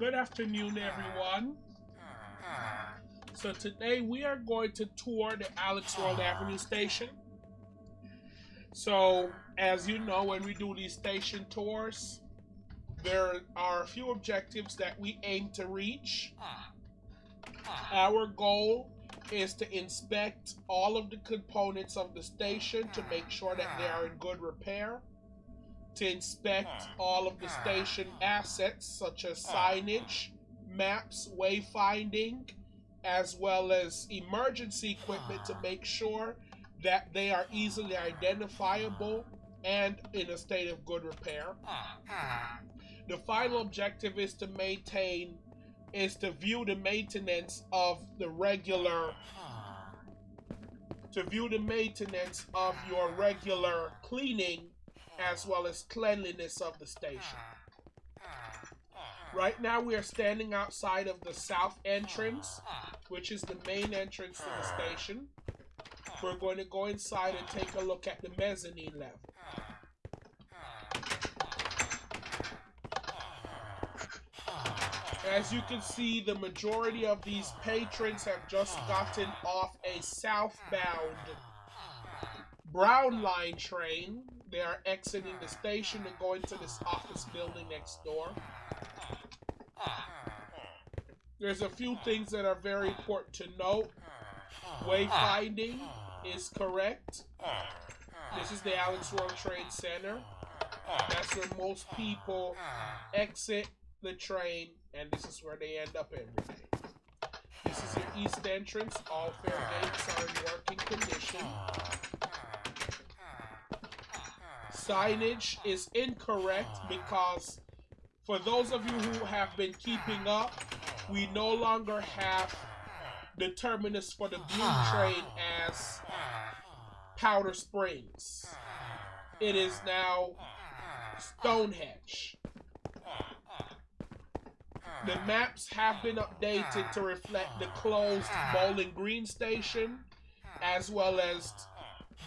Good afternoon, everyone. So today we are going to tour the Alex World Avenue station. So, as you know, when we do these station tours, there are a few objectives that we aim to reach. Our goal is to inspect all of the components of the station to make sure that they are in good repair to inspect ah. all of the ah. station assets such as ah. signage, maps, wayfinding, as well as emergency equipment to make sure that they are easily identifiable and in a state of good repair. The final objective is to maintain is to view the maintenance of the regular to view the maintenance of your regular cleaning as well as cleanliness of the station. Hmm. Right now we are standing outside of the south entrance, which is the main entrance to the hmm. station. We're going to go inside and take a look at the mezzanine level. As you can see, the majority of these patrons have just gotten off a southbound hmm. Brown Line train. They are exiting the station and going to this office building next door. There's a few things that are very important to note. Wayfinding is correct. This is the Alex World Trade Center. That's where most people exit the train, and this is where they end up every day. This is your east entrance. All fare gates are in working condition. Signage is incorrect ah. because for those of you who have been keeping up, we no longer have the terminus for the blue ah. train as Powder Springs. It is now Stonehenge. The maps have been updated to reflect the closed Bowling Green station as well as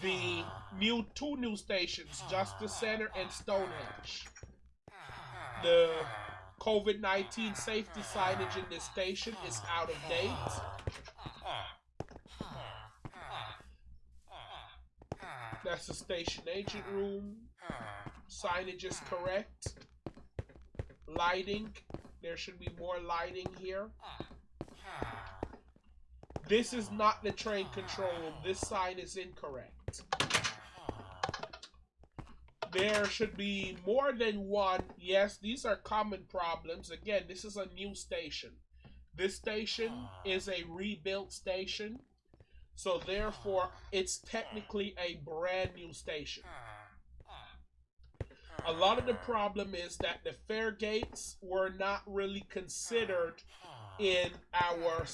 the new two new stations, Justice Center and Stonehenge. The COVID-19 safety signage in this station is out of date. That's the station agent room. Signage is correct. Lighting. There should be more lighting here. This is not the train control room. This sign is incorrect. There should be more than one. Yes, these are common problems. Again, this is a new station. This station is a rebuilt station. So therefore, it's technically a brand new station. A lot of the problem is that the fare gates were not really considered in our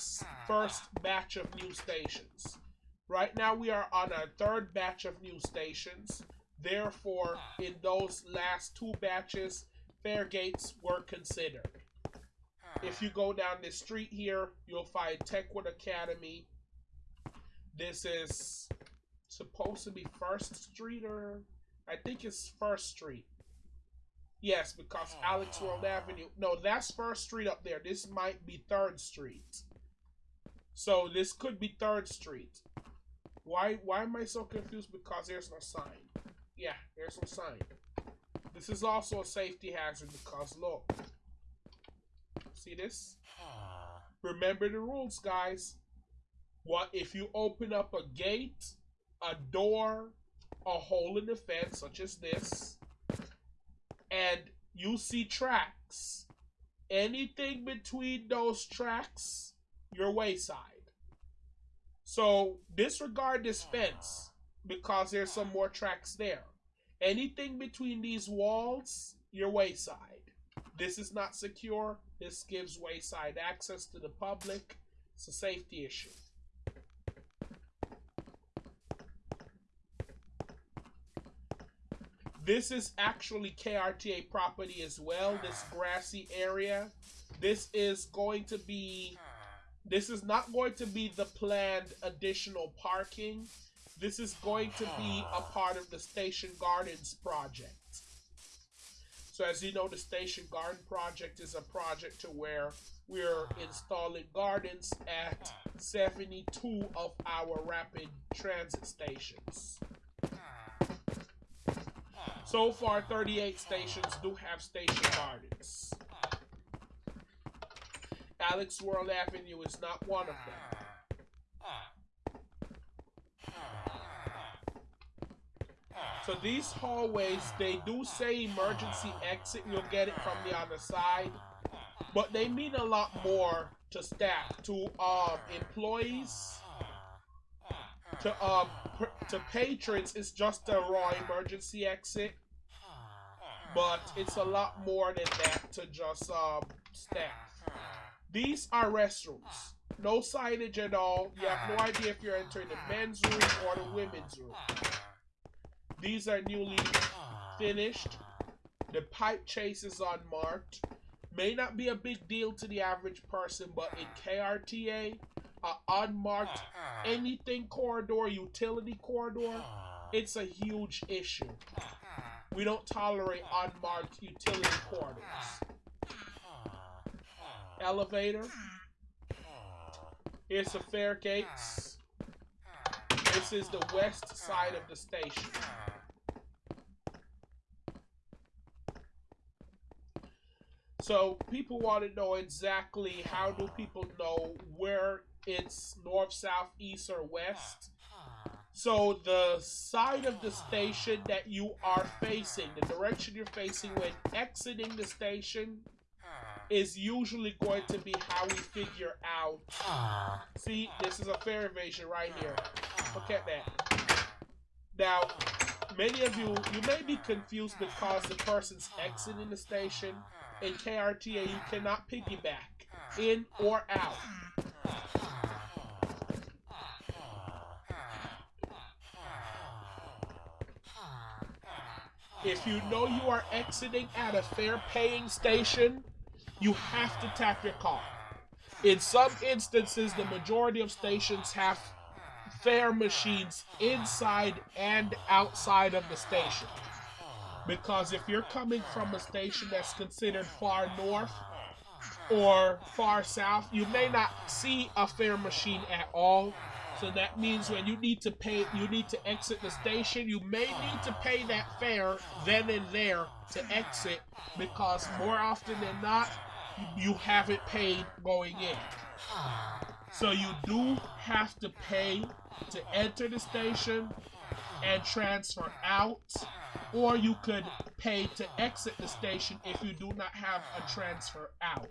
first batch of new stations. Right now we are on our third batch of new stations. Therefore, in those last two batches, fare gates were considered. If you go down this street here, you'll find Techwood Academy. This is supposed to be First Street or I think it's First Street. Yes, because Alex World Avenue. No, that's First Street up there. This might be Third Street. So this could be Third Street. Why why am I so confused? Because there's no sign. Yeah, there's no sign. This is also a safety hazard because look. See this? Ah. Remember the rules, guys. What if you open up a gate, a door, a hole in the fence, such as this, and you see tracks. Anything between those tracks, your wayside. So disregard this ah. fence because there's some more tracks there. Anything between these walls, your wayside. This is not secure. This gives wayside access to the public. It's a safety issue. This is actually KRTA property as well, this grassy area. This is going to be, this is not going to be the planned additional parking. This is going to be a ah. part of the Station Gardens project. So as you know, the Station Garden project is a project to where we're installing gardens at 72 of our rapid transit stations. So far, 38 stations do have station gardens. Alex World Avenue is not one of them. So these hallways, they do say emergency exit. You'll get it from the other side. But they mean a lot more to staff, to um, employees, to um, to patrons. It's just a raw emergency exit. But it's a lot more than that to just um, staff. These are restrooms. No signage at all. You have no idea if you're entering the men's room or the women's room. These are newly finished. The pipe chase is unmarked. May not be a big deal to the average person, but in KRTA, uh, unmarked anything corridor, utility corridor, it's a huge issue. We don't tolerate unmarked utility corridors. Elevator. Here's the fare gates. This is the west side of the station. So people want to know exactly how do people know where it's north, south, east, or west. So the side of the station that you are facing, the direction you're facing when exiting the station, is usually going to be how we figure out. See, this is a fare evasion right here. Look at that. Now, many of you, you may be confused because the person's exiting the station. In KRTA, you cannot piggyback uh, in or out. If you know you are exiting at a fare paying station, you have to tap your car. In some instances, the majority of stations have fare machines inside and outside of the station. Because if you're coming from a station that's considered far north or far south, you may not see a fare machine at all. So that means when you need to pay, you need to exit the station, you may need to pay that fare then and there to exit because more often than not, you haven't paid going in. So you do have to pay to enter the station and transfer out, or you could pay to exit the station if you do not have a transfer out.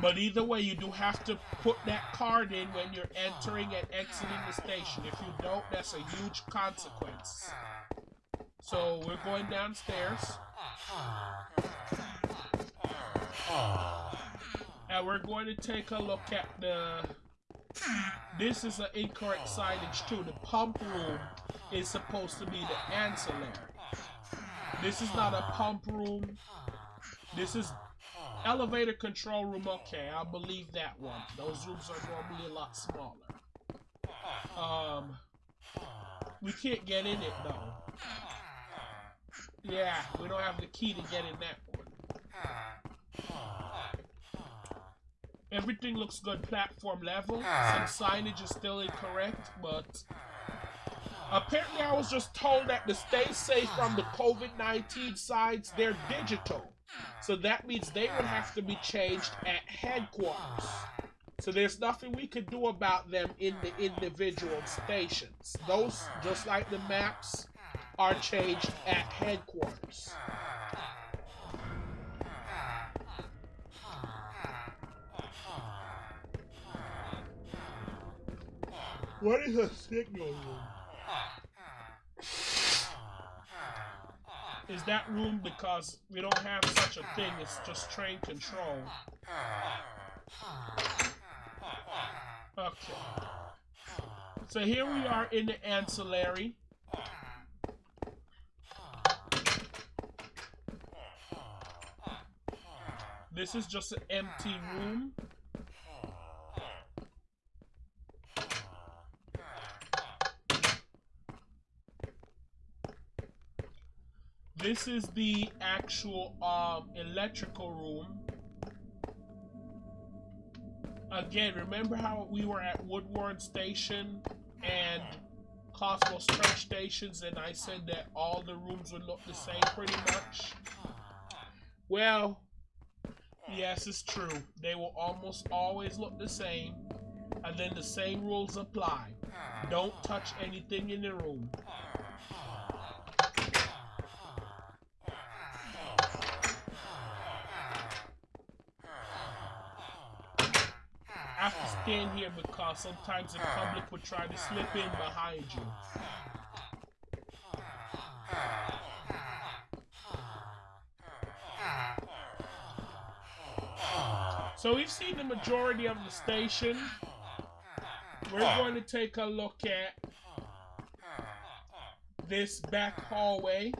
But either way, you do have to put that card in when you're entering and exiting the station. If you don't, that's a huge consequence. So we're going downstairs. And we're going to take a look at the... This is an incorrect signage too. The pump room is supposed to be the ancillary. This is not a pump room. This is elevator control room. Okay, I believe that one. Those rooms are normally a lot smaller. Um, we can't get in it though. Yeah, we don't have the key to get in that one. Everything looks good platform level. Ah. Some signage is still incorrect, but apparently I was just told that the stay safe from the COVID-19 sides, they're digital. So that means they would have to be changed at headquarters. So there's nothing we could do about them in the individual stations. Those, just like the maps, are changed at headquarters. What is a signal room? Is that room because we don't have such a thing, it's just train control. Okay. So here we are in the ancillary. This is just an empty room. This is the actual um, electrical room. Again, remember how we were at Woodward Station and Cosmos Church stations and I said that all the rooms would look the same pretty much? Well, yes, it's true. They will almost always look the same and then the same rules apply. Don't touch anything in the room. Have to stand here because sometimes the public would try to slip in behind you. So we've seen the majority of the station. We're going to take a look at this back hallway.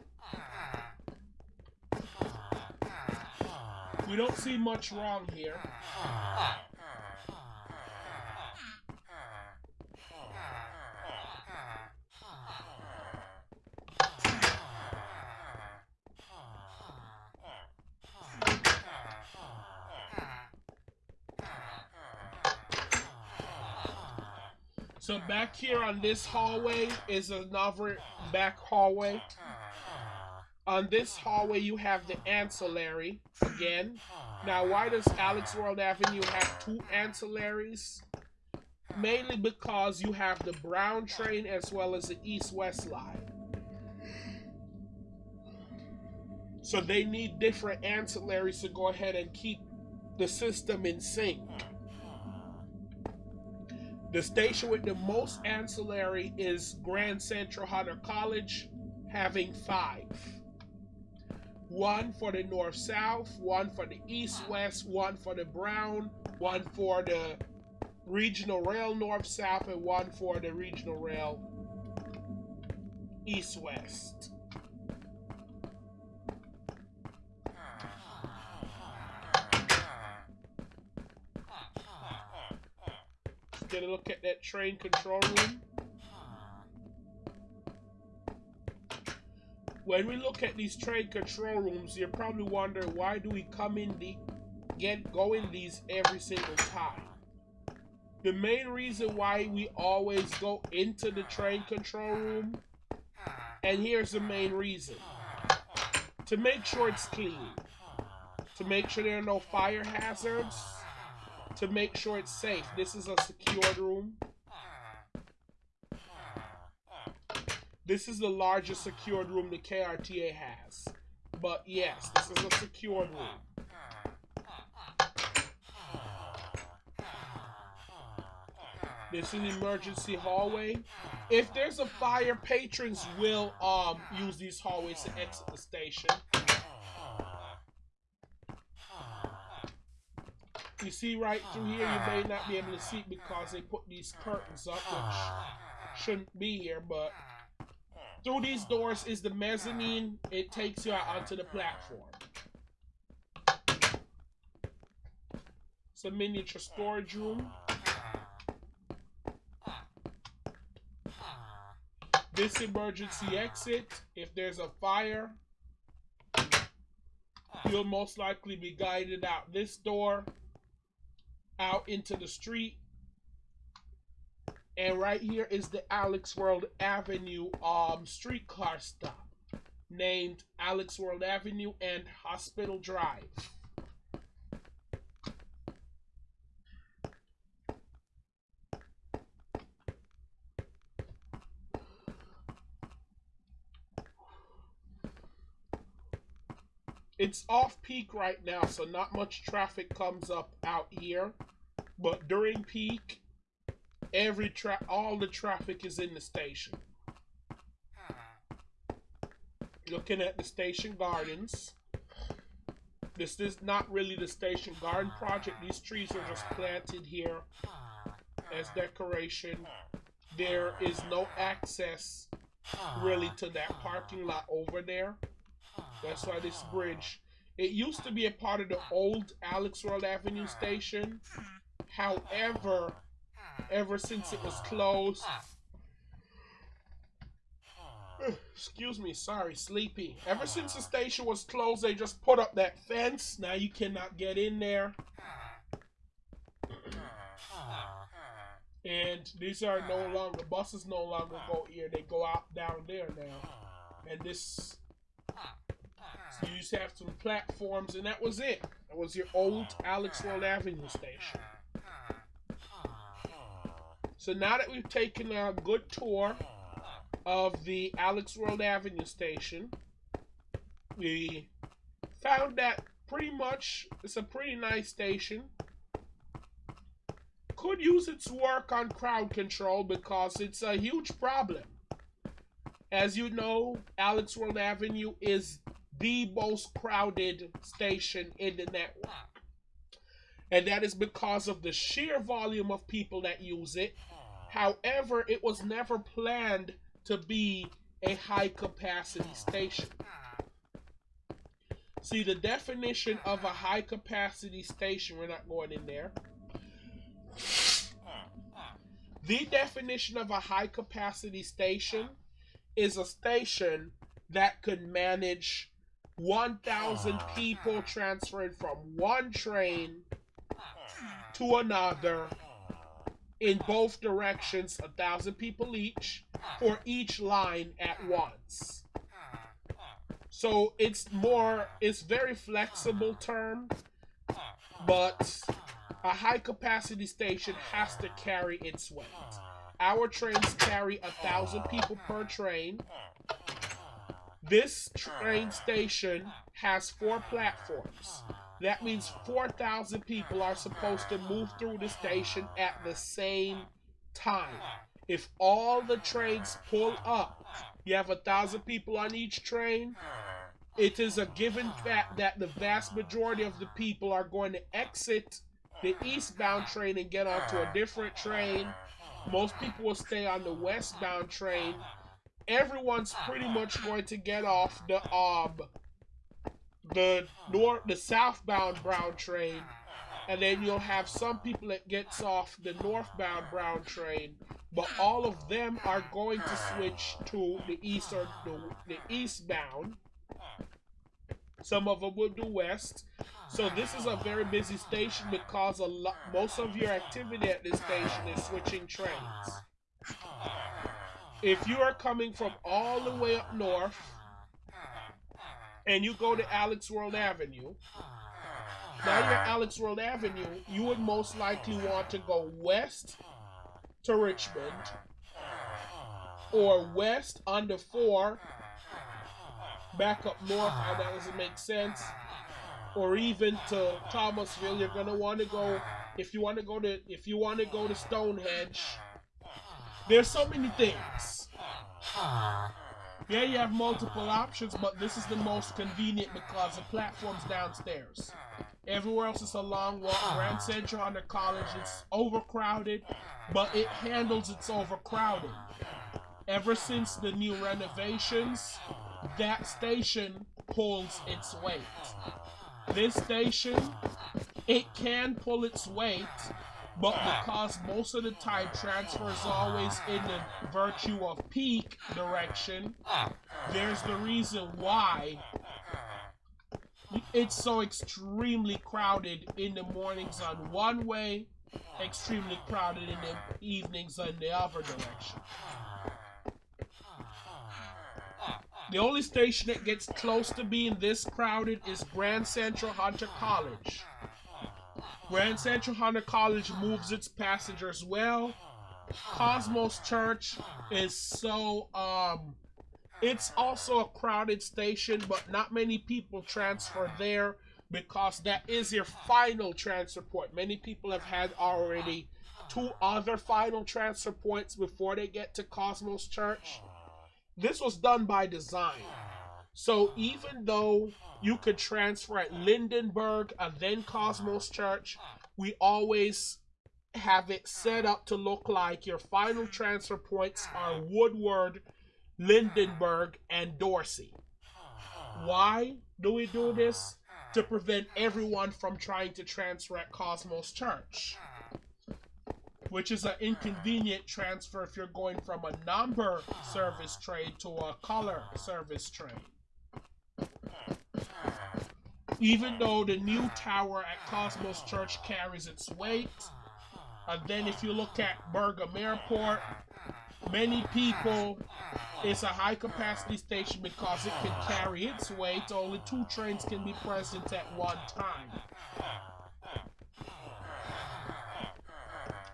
We don't see much wrong here. Back here on this hallway is another back hallway. On this hallway, you have the ancillary again. Now, why does Alex World Avenue have two ancillaries? Mainly because you have the brown train as well as the east-west line. So they need different ancillaries to go ahead and keep the system in sync. The station with the most ancillary is Grand Central Hunter College, having five. One for the north south, one for the east west, one for the brown, one for the regional rail north south, and one for the regional rail east west. Get a look at that train control room. When we look at these train control rooms, you're probably wondering why do we come in the get going in these every single time. The main reason why we always go into the train control room, and here's the main reason. To make sure it's clean. To make sure there are no fire hazards to make sure it's safe. This is a secured room. This is the largest secured room the KRTA has. But yes, this is a secured room. This is an emergency hallway. If there's a fire, patrons will um use these hallways to exit the station. You see right through here, you may not be able to see because they put these curtains up, which shouldn't be here, but through these doors is the mezzanine. It takes you out onto the platform. It's a miniature storage room. This emergency exit, if there's a fire, you'll most likely be guided out this door out into the street. And right here is the Alex World Avenue um streetcar stop named Alex World Avenue and Hospital Drive. it's off peak right now, so not much traffic comes up out here. But during peak, every tra all the traffic is in the station. Looking at the station gardens. This is not really the station garden project. These trees are just planted here as decoration. There is no access really to that parking lot over there. That's why this bridge, it used to be a part of the old Alex World Avenue station. However, ever since it was closed, Excuse me, sorry, sleepy. Ever since the station was closed, they just put up that fence. Now you cannot get in there. And these are no longer buses no longer go here. They go out down there now. And this so you just have some platforms and that was it. That was your old Alex World Avenue station. So now that we've taken a good tour of the Alex World Avenue station, we found that pretty much it's a pretty nice station could use its work on crowd control because it's a huge problem. As you know, Alex World Avenue is the most crowded station in the network. And that is because of the sheer volume of people that use it. However, it was never planned to be a high capacity station. See, the definition of a high capacity station, we're not going in there. The definition of a high capacity station is a station that could manage 1,000 people transferred from one train to another in both directions, a thousand people each, for each line at once. So it's more, it's very flexible term, but a high capacity station has to carry its weight. Our trains carry a thousand people per train. This train station has four platforms. That means 4,000 people are supposed to move through the station at the same time. If all the trains pull up, you have a thousand people on each train. It is a given fact that the vast majority of the people are going to exit the eastbound train and get onto a different train. Most people will stay on the westbound train. Everyone's pretty much going to get off the um the north the southbound brown train and then you'll have some people that gets off the northbound brown train but all of them are going to switch to the east or the, the eastbound some of them will do west so this is a very busy station because a lot, most of your activity at this station is switching trains. If you are coming from all the way up north and you go to Alex World Avenue, now you're Alex World Avenue, you would most likely want to go west to Richmond or west under 4 back up north. How that doesn't make sense or even to Thomasville, you're gonna want to go. If you want to go to, if you want to go to Stonehenge, there's so many things. Yeah, you have multiple options, but this is the most convenient because the platform's downstairs. Everywhere else is a long walk. Grand Central Hunter College is overcrowded, but it handles its overcrowding. Ever since the new renovations, that station pulls its weight this station, it can pull its weight, but because most of the time transfer is always in the virtue of peak direction, there's the reason why it's so extremely crowded in the mornings on one way, extremely crowded in the evenings on the other direction. The only station that gets close to being this crowded is Grand Central Hunter College. Grand Central Hunter College moves its passengers well. Cosmos Church is so um it's also a crowded station, but not many people transfer there because that is your final transfer point. Many people have had already two other final transfer points before they get to Cosmos Church this was done by design. So even though you could transfer at Lindenberg and then Cosmos Church, we always have it set up to look like your final transfer points are Woodward, Lindenberg, and Dorsey. Why do we do this? To prevent everyone from trying to transfer at Cosmos Church which is an inconvenient transfer if you're going from a number service train to a color service train. Even though the new tower at Cosmos Church carries its weight, and then if you look at Bergam Airport, many people, it's a high capacity station because it can carry its weight. Only two trains can be present at one time.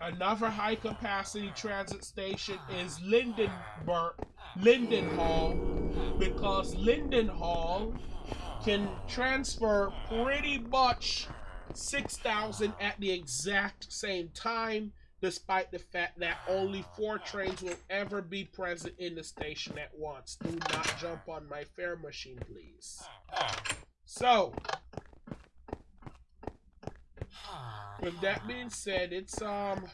Another high capacity transit station is Lindenberg, Lindenhall, because Lindenhall can transfer pretty much 6,000 at the exact same time, despite the fact that only four trains will ever be present in the station at once. Do not jump on my fare machine, please. So, with that being said, it's, um,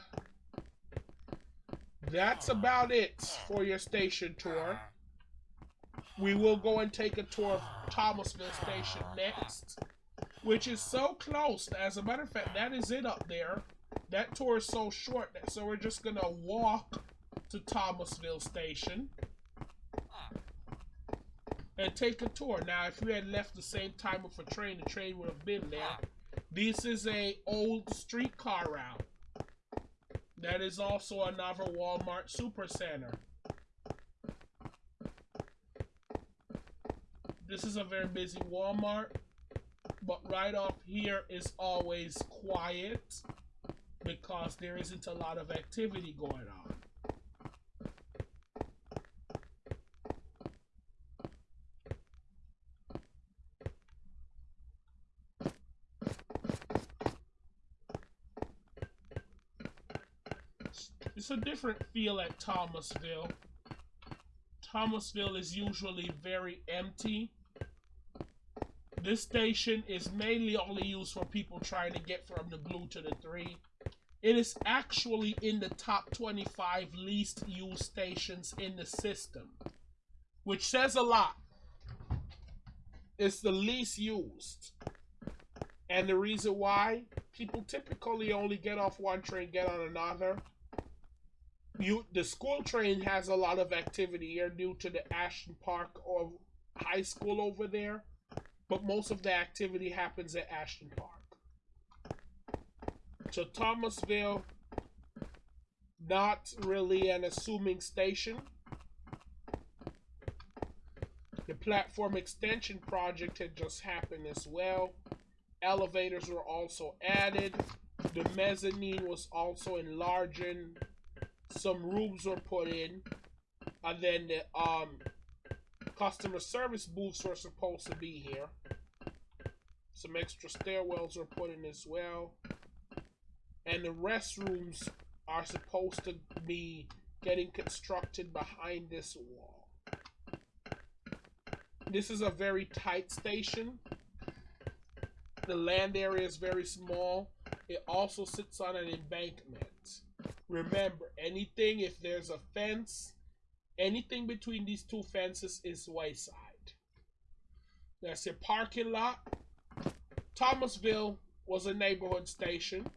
that's about it for your station tour. We will go and take a tour of Thomasville Station next, which is so close. As a matter of fact, that is it up there. That tour is so short, that, so we're just going to walk to Thomasville Station and take a tour. Now, if we had left the same time with a train, the train would have been there. This is a old streetcar route. That is also another Walmart Supercenter. This is a very busy Walmart, but right off here is always quiet because there isn't a lot of activity going on. It's a different feel at Thomasville. Thomasville is usually very empty. This station is mainly only used for people trying to get from the blue to the three. It is actually in the top 25 least used stations in the system, which says a lot. It's the least used. And the reason why, people typically only get off one train, get on another. You, the school train has a lot of activity here due to the Ashton Park or high school over there, but most of the activity happens at Ashton Park. So Thomasville, not really an assuming station. The platform extension project had just happened as well. Elevators were also added. The mezzanine was also enlarging. Some rooms were put in. And then the um, customer service booths were supposed to be here. Some extra stairwells are put in as well and the restrooms are supposed to be getting constructed behind this wall. This is a very tight station. The land area is very small. It also sits on an embankment. Remember, anything, if there's a fence, anything between these two fences is wayside. That's your parking lot. Thomasville was a neighborhood station.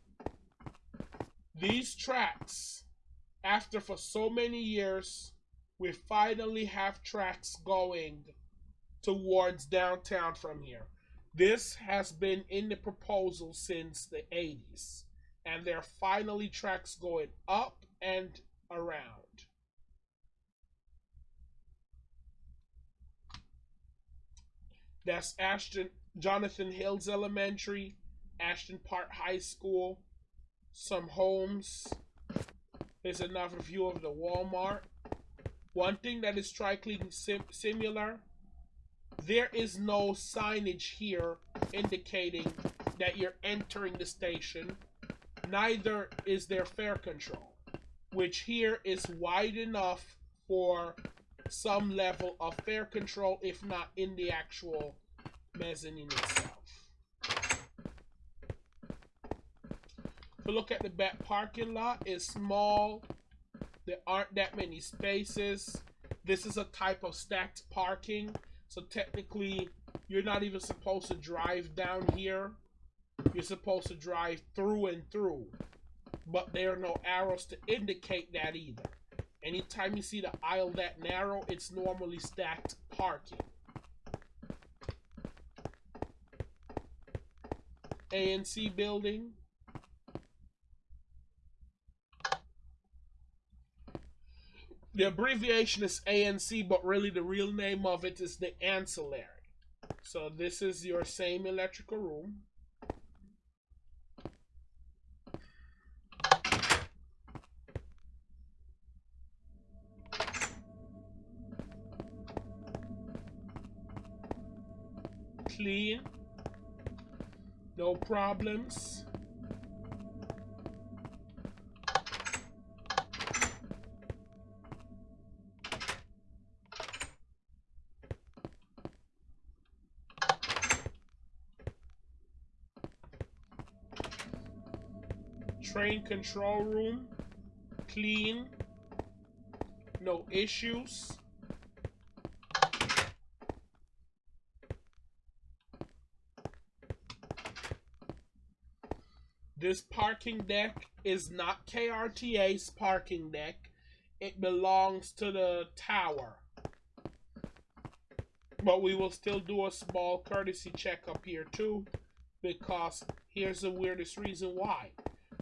These tracks, after for so many years, we finally have tracks going towards downtown from here. This has been in the proposal since the 80s, and there are finally tracks going up and around. That's Ashton Jonathan Hills Elementary, Ashton Park High School, some homes. Here's another view of the Walmart. One thing that is strikingly sim similar, there is no signage here indicating that you're entering the station. Neither is there fare control, which here is wide enough for some level of fare control, if not in the actual mezzanine itself. If you look at the back parking lot, it's small. There aren't that many spaces. This is a type of stacked parking. So technically, you're not even supposed to drive down here. You're supposed to drive through and through. but there are no arrows to indicate that either. Anytime you see the aisle that narrow, it's normally stacked parking. ANC building. The abbreviation is ANC, but really the real name of it is the ancillary. So this is your same electrical room. Clean. No problems. train control room clean no issues this parking deck is not KRTA's parking deck it belongs to the tower but we will still do a small courtesy check up here too because here's the weirdest reason why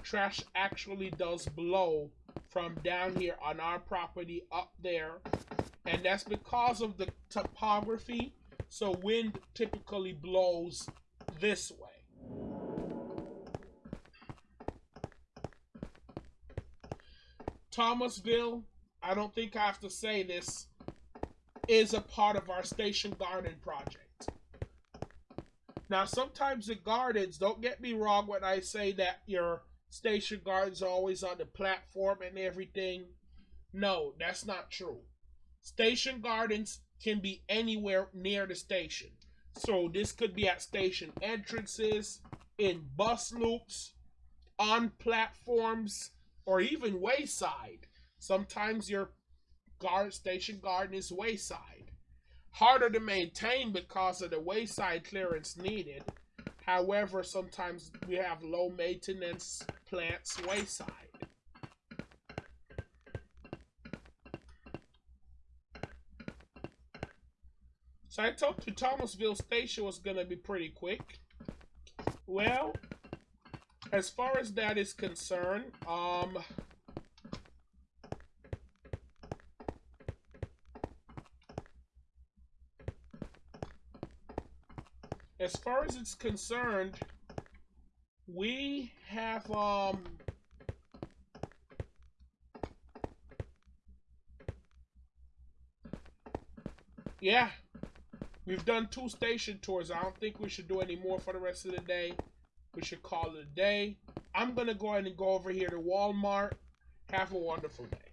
trash actually does blow from down here on our property up there. And that's because of the topography. So wind typically blows this way. Thomasville, I don't think I have to say this, is a part of our station garden project. Now, sometimes the gardens, don't get me wrong when I say that your station gardens are always on the platform and everything. No, that's not true. Station gardens can be anywhere near the station. So this could be at station entrances, in bus loops, on platforms, or even wayside. Sometimes your guard station garden is wayside. Harder to maintain because of the wayside clearance needed. However, sometimes we have low maintenance plants wayside. So I told you Thomasville Station was going to be pretty quick. Well, as far as that is concerned, um, as far as it's concerned, we have um yeah we've done two station tours. I don't think we should do any more for the rest of the day we should call it a day. I'm gonna go ahead and go over here to walmart. Have a wonderful day